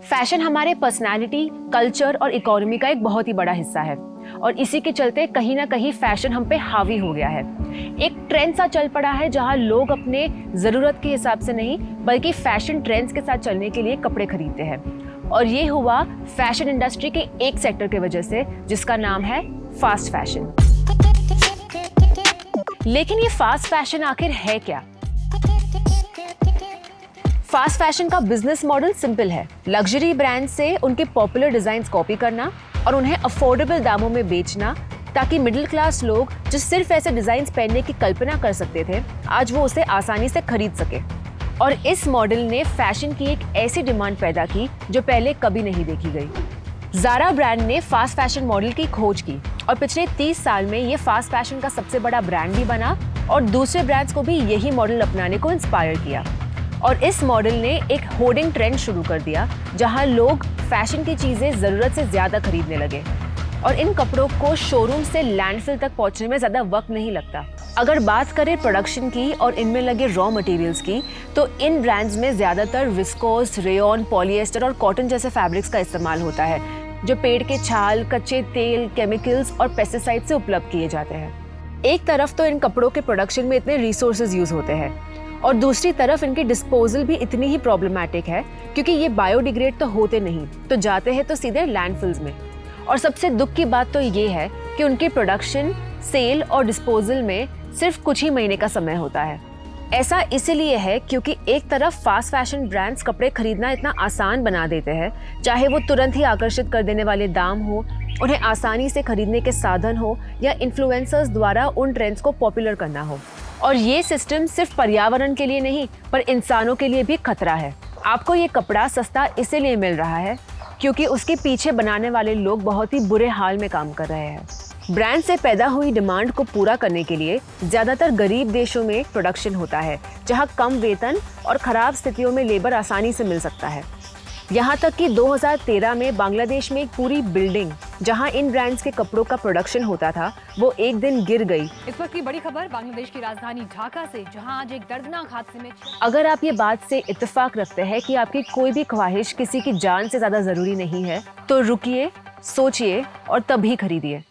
Fashion हमारे personality culture और economy का एक बहुत ही बड़ा हिस्सा है। और इसी के चलते कहीं ना कहीं फ़ैशन हम पे हावी हो गया है। एक ट्रेंड सा चल पड़ा है जहाँ लोग अपने ज़रूरत के हिसाब से नहीं, बल्कि फ़ैशन ट्रेंड्स के साथ चलने के लिए कपड़े खरीदते हैं। और ये हुआ फ़ैशन इंडस्ट्री के एक सेक्टर की वजह से, जिसका नाम है फास्ट फ़ैशन लेकिन ये फास्ट फ़ैशन आखिर है क्या? फास्ट फ़ैशन का बिज़नेस मॉडल सिंपल है. लग्जरी ब्रांड से उनके पॉपुलर डिज़ाइन कॉपी करना और उन्हें अफोर्डेबल दामों में बेचना ताकि मिडिल क्लास लोग जो सिर्फ़ ऐसे डिज़ाइन पहनने की कल्पना कर सकते थे, आज वो उसे आसानी से खरीद सके। और इस मॉडल ने फ़ैशन की एक ऐसी डिमांड पैदा की जो पहले कभी नहीं देखी गई। जारा ब्रांड ने फास्ट फ़ैशन मॉडल की खोज की और पिछले 30 साल में ये फास्ट फ़ैशन का सबसे बड़ा ब्रांड भी बना और दूसरे ब्रांड्स को भी यही मॉडल अपनाने को इंस्पायर किया। और इस मॉडल ने एक होर्डिंग ट्रेंड शुरू कर दिया, जहाँ लोग फ़ैशन की चीज़ें ज़रूरत से ज़्यादा खरीदने लगे। और इन कपड़ों को शोरूम से लैंडफिल तक पहुँचने में ज़्यादा वक्त नहीं लगता। अगर बात करें प्रोडक्शन की और इनमें लगे रॉ मटेरियल्स की तो इन ब्रांड्स में ज़्यादातर विस्कोस रेयन पॉलिएस्टर और कॉटन जैसे फैब्रिक्स का इस्तेमाल होता है, जो पेड़ के छाल, कच्चे तेल केमिकल्स और पेस्टिसाइड से उपलब्ध किए जाते हैं। एक तरफ़ तो इन कपड़ों के प्रोडक्शन में इतने रिसोर्सेज यूज़ होते हैं और दूसरी तरफ़ इनकी डिस्पोजल भी इतनी ही प्रॉब्लमेटिक है, क्योंकि ये बायोडिग्रेड तो होते नहीं तो जाते हैं तो सीधे लैंडफिल्स में। और सबसे दुख की बात तो ये है कि उनकी प्रोडक्शन सेल और डिस्पोजल में सिर्फ़ कुछ ही महीने का समय होता है। ऐसा इसीलिए है क्योंकि एक तरफ़ फास्ट फ़ैशन ब्रांड्स कपड़े खरीदना इतना आसान बना देते हैं, चाहे वो तुरंत ही आकर्षित कर देने वाले दाम हो, उन्हें आसानी से खरीदने के साधन हो, या इन्फ्लुएंसर्स द्वारा उन ट्रेंड्स को पॉपुलर करना हो। और ये सिस्टम सिर्फ़ पर्यावरण के लिए नहीं, पर इंसानों के लिए भी खतरा है। आपको ये कपड़ा सस्ता इसीलिए मिल रहा है क्योंकि उसके पीछे बनाने वाले लोग बहुत ही बुरे हाल में काम कर रहे हैं। ब्रांड से पैदा हुई डिमांड को पूरा करने के लिए ज़्यादातर गरीब देशों में प्रोडक्शन होता है, जहाँ कम वेतन और खराब स्थितियों में लेबर आसानी से मिल सकता है। यहाँ तक कि 2013 में बांग्लादेश में एक पूरी बिल्डिंग जहाँ इन ब्रांड्स के कपड़ों का प्रोडक्शन होता था वो एक दिन गिर गई। इस वक्त की बड़ी खबर बांग्लादेश की राजधानी ढाका से जहाँ आज एक दर्दनाक हादसे में अगर आप ये बात से इतफाक रखते हैं कि आपकी कोई भी ख्वाहिश किसी की जान से ज़्यादा ज़रूरी नहीं है तो रुकिए सोचिए और तभी खरीदिए।